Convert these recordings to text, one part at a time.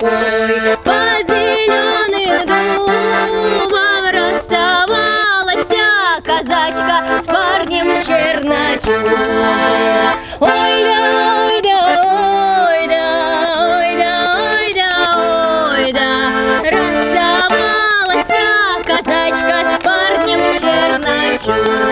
рукой Под зеленым дубом расставалась казачка С парнем черночу Ой да, ой да, ой да, ой да, ой да, ой да. Расставалась казачка с парнем черночу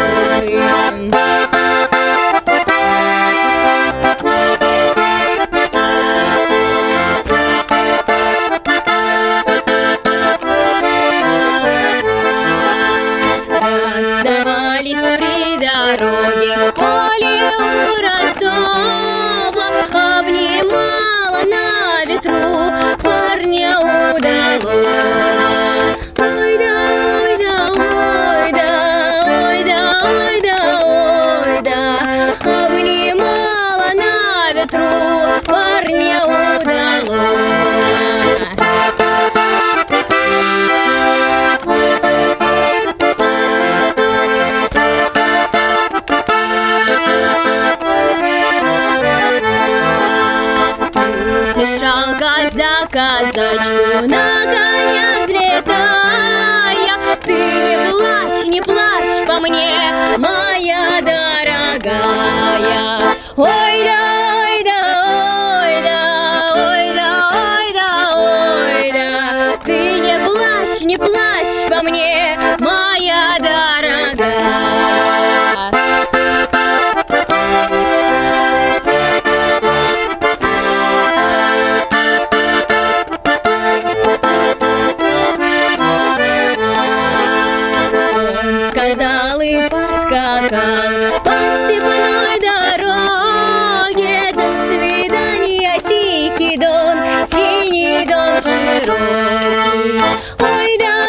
дороге поле у Ростова Обнимала на ветру парня удалого Ой да, ой да, ой да, ой да, ой да, ой да Обнимала на ветру за казачку на коня взлетая. Ты не плачь, не плачь по мне, моя дорогая. Ой, да, ой, да, ой, да, ой, да, ой, да, ой, да. Ты не плачь, не плачь по мне. По степной дороге до свидания тихий дон, синий дон широкий. Ой, да.